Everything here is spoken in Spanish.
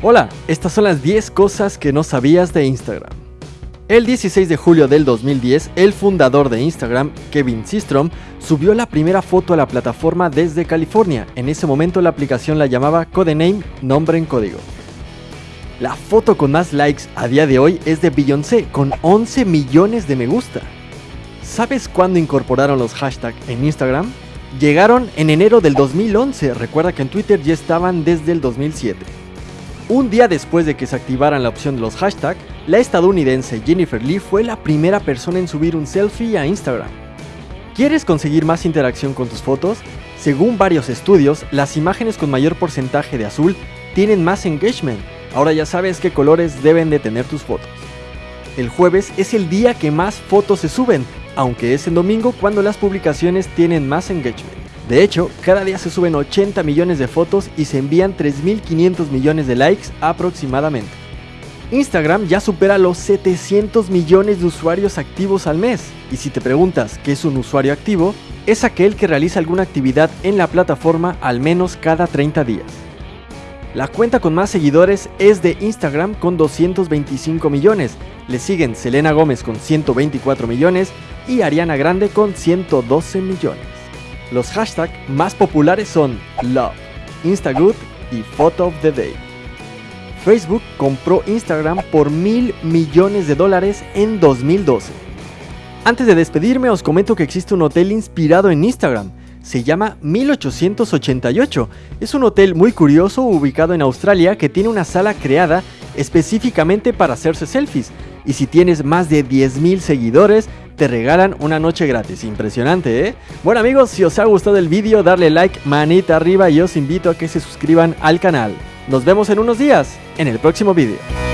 Hola, estas son las 10 cosas que no sabías de Instagram. El 16 de julio del 2010, el fundador de Instagram, Kevin Systrom, subió la primera foto a la plataforma desde California. En ese momento la aplicación la llamaba Codename, nombre en código. La foto con más likes a día de hoy es de Beyoncé, con 11 millones de me gusta. ¿Sabes cuándo incorporaron los hashtags en Instagram? Llegaron en enero del 2011, recuerda que en Twitter ya estaban desde el 2007. Un día después de que se activaran la opción de los hashtags, la estadounidense Jennifer Lee fue la primera persona en subir un selfie a Instagram. ¿Quieres conseguir más interacción con tus fotos? Según varios estudios, las imágenes con mayor porcentaje de azul tienen más engagement. Ahora ya sabes qué colores deben de tener tus fotos. El jueves es el día que más fotos se suben, aunque es el domingo cuando las publicaciones tienen más engagement. De hecho, cada día se suben 80 millones de fotos y se envían 3.500 millones de likes aproximadamente. Instagram ya supera los 700 millones de usuarios activos al mes. Y si te preguntas qué es un usuario activo, es aquel que realiza alguna actividad en la plataforma al menos cada 30 días. La cuenta con más seguidores es de Instagram con 225 millones. Le siguen Selena Gómez con 124 millones y Ariana Grande con 112 millones. Los hashtags más populares son Love, Instagood y Photo of the Day. Facebook compró Instagram por mil millones de dólares en 2012. Antes de despedirme os comento que existe un hotel inspirado en Instagram. Se llama 1888. Es un hotel muy curioso ubicado en Australia que tiene una sala creada específicamente para hacerse selfies. Y si tienes más de 10.000 seguidores, te regalan una noche gratis. Impresionante, ¿eh? Bueno amigos, si os ha gustado el vídeo, darle like, manita arriba y os invito a que se suscriban al canal. Nos vemos en unos días, en el próximo vídeo.